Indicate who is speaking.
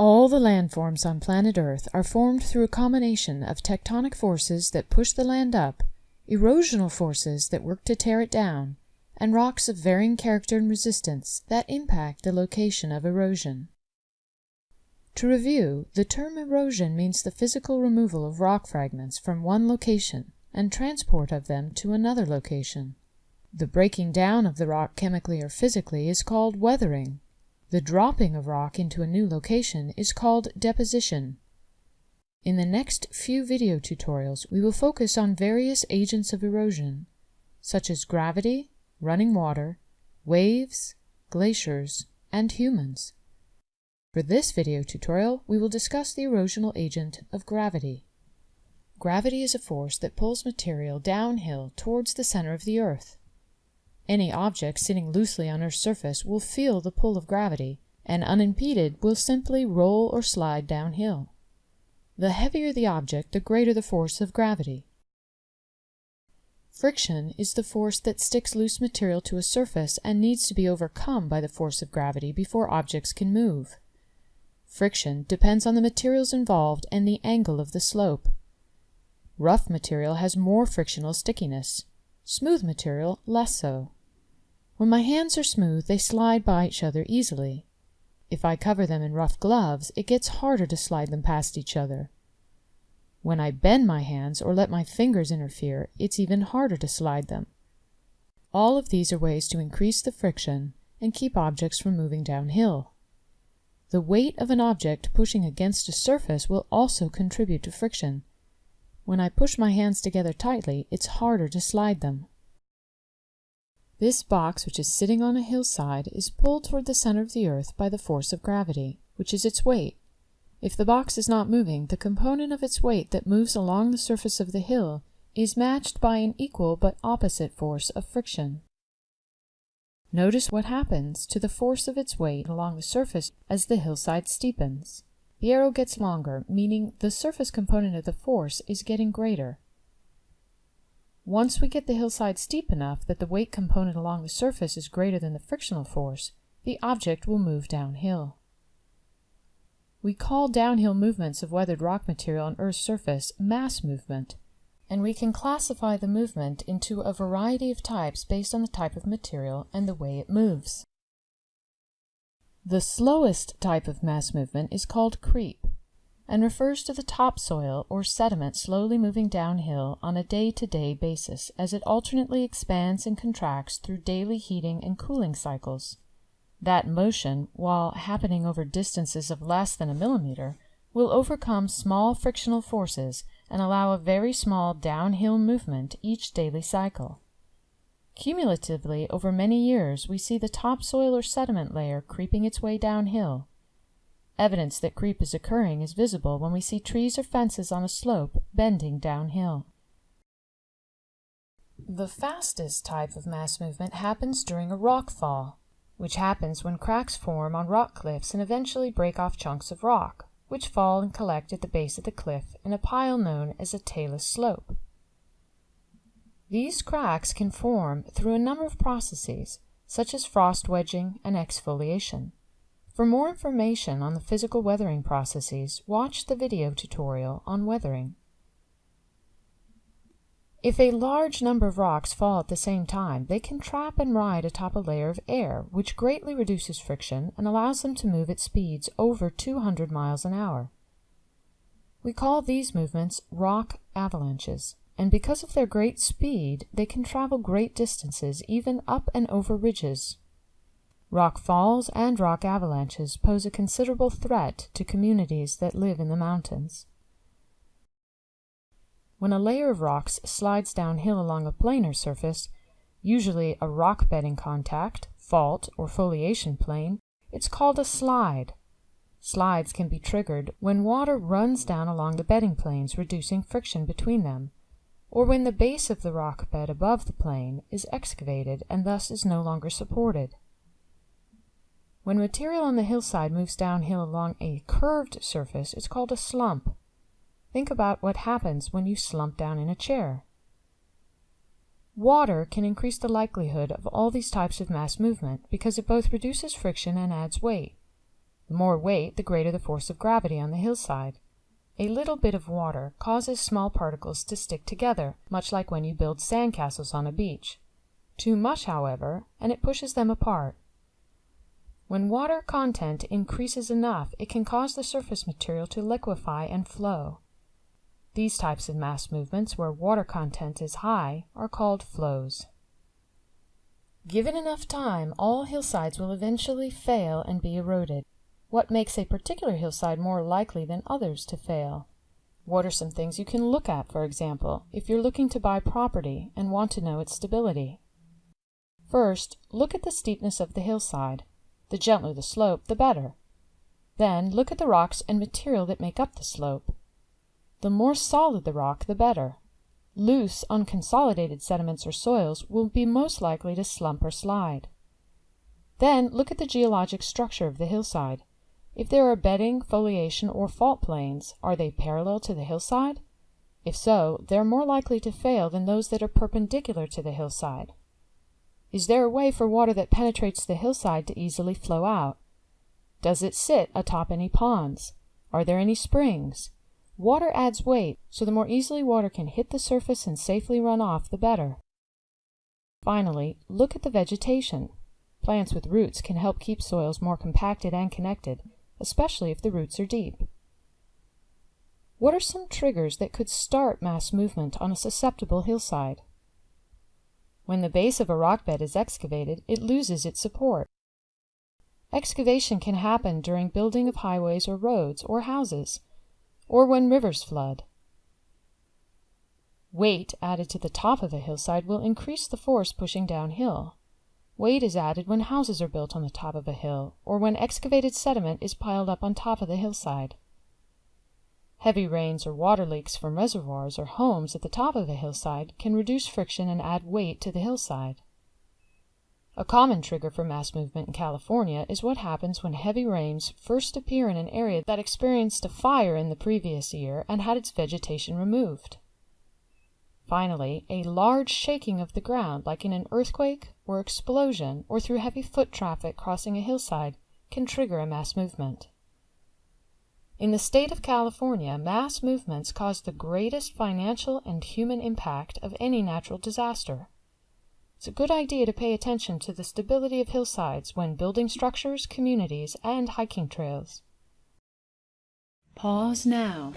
Speaker 1: All the landforms on planet Earth are formed through a combination of tectonic forces that push the land up, erosional forces that work to tear it down, and rocks of varying character and resistance that impact the location of erosion. To review, the term erosion means the physical removal of rock fragments from one location and transport of them to another location. The breaking down of the rock chemically or physically is called weathering. The dropping of rock into a new location is called deposition. In the next few video tutorials, we will focus on various agents of erosion, such as gravity, running water, waves, glaciers, and humans. For this video tutorial, we will discuss the erosional agent of gravity. Gravity is a force that pulls material downhill towards the center of the Earth. Any object sitting loosely on Earth's surface will feel the pull of gravity, and unimpeded will simply roll or slide downhill. The heavier the object, the greater the force of gravity. Friction is the force that sticks loose material to a surface and needs to be overcome by the force of gravity before objects can move. Friction depends on the materials involved and the angle of the slope. Rough material has more frictional stickiness, smooth material less so. When my hands are smooth they slide by each other easily. If I cover them in rough gloves it gets harder to slide them past each other. When I bend my hands or let my fingers interfere it's even harder to slide them. All of these are ways to increase the friction and keep objects from moving downhill. The weight of an object pushing against a surface will also contribute to friction. When I push my hands together tightly, it's harder to slide them. This box, which is sitting on a hillside, is pulled toward the center of the earth by the force of gravity, which is its weight. If the box is not moving, the component of its weight that moves along the surface of the hill is matched by an equal but opposite force of friction. Notice what happens to the force of its weight along the surface as the hillside steepens. The arrow gets longer, meaning the surface component of the force is getting greater. Once we get the hillside steep enough that the weight component along the surface is greater than the frictional force, the object will move downhill. We call downhill movements of weathered rock material on Earth's surface mass movement and we can classify the movement into a variety of types based on the type of material and the way it moves. The slowest type of mass movement is called creep and refers to the topsoil or sediment slowly moving downhill on a day-to-day -day basis as it alternately expands and contracts through daily heating and cooling cycles. That motion, while happening over distances of less than a millimeter, will overcome small frictional forces and allow a very small downhill movement each daily cycle. Cumulatively, over many years, we see the topsoil or sediment layer creeping its way downhill. Evidence that creep is occurring is visible when we see trees or fences on a slope bending downhill. The fastest type of mass movement happens during a rock fall, which happens when cracks form on rock cliffs and eventually break off chunks of rock which fall and collect at the base of the cliff in a pile known as a talus slope. These cracks can form through a number of processes, such as frost wedging and exfoliation. For more information on the physical weathering processes, watch the video tutorial on weathering. If a large number of rocks fall at the same time, they can trap and ride atop a layer of air, which greatly reduces friction and allows them to move at speeds over 200 miles an hour. We call these movements rock avalanches, and because of their great speed, they can travel great distances even up and over ridges. Rock falls and rock avalanches pose a considerable threat to communities that live in the mountains. When a layer of rocks slides downhill along a planar surface, usually a rock bedding contact, fault, or foliation plane, it's called a slide. Slides can be triggered when water runs down along the bedding planes, reducing friction between them, or when the base of the rock bed above the plane is excavated and thus is no longer supported. When material on the hillside moves downhill along a curved surface, it's called a slump. Think about what happens when you slump down in a chair. Water can increase the likelihood of all these types of mass movement because it both reduces friction and adds weight. The more weight, the greater the force of gravity on the hillside. A little bit of water causes small particles to stick together, much like when you build sandcastles on a beach. Too much, however, and it pushes them apart. When water content increases enough, it can cause the surface material to liquefy and flow. These types of mass movements, where water content is high, are called flows. Given enough time, all hillsides will eventually fail and be eroded. What makes a particular hillside more likely than others to fail? What are some things you can look at, for example, if you're looking to buy property and want to know its stability? First, look at the steepness of the hillside. The gentler the slope, the better. Then look at the rocks and material that make up the slope. The more solid the rock, the better. Loose, unconsolidated sediments or soils will be most likely to slump or slide. Then look at the geologic structure of the hillside. If there are bedding, foliation, or fault planes, are they parallel to the hillside? If so, they're more likely to fail than those that are perpendicular to the hillside. Is there a way for water that penetrates the hillside to easily flow out? Does it sit atop any ponds? Are there any springs? Water adds weight, so the more easily water can hit the surface and safely run off, the better. Finally, look at the vegetation. Plants with roots can help keep soils more compacted and connected, especially if the roots are deep. What are some triggers that could start mass movement on a susceptible hillside? When the base of a rock bed is excavated, it loses its support. Excavation can happen during building of highways or roads or houses, or when rivers flood. Weight added to the top of a hillside will increase the force pushing downhill. Weight is added when houses are built on the top of a hill, or when excavated sediment is piled up on top of the hillside. Heavy rains or water leaks from reservoirs or homes at the top of a hillside can reduce friction and add weight to the hillside. A common trigger for mass movement in California is what happens when heavy rains first appear in an area that experienced a fire in the previous year and had its vegetation removed. Finally, a large shaking of the ground, like in an earthquake or explosion or through heavy foot traffic crossing a hillside, can trigger a mass movement. In the state of California, mass movements cause the greatest financial and human impact of any natural disaster. It's a good idea to pay attention to the stability of hillsides when building structures, communities, and hiking trails.
Speaker 2: Pause now.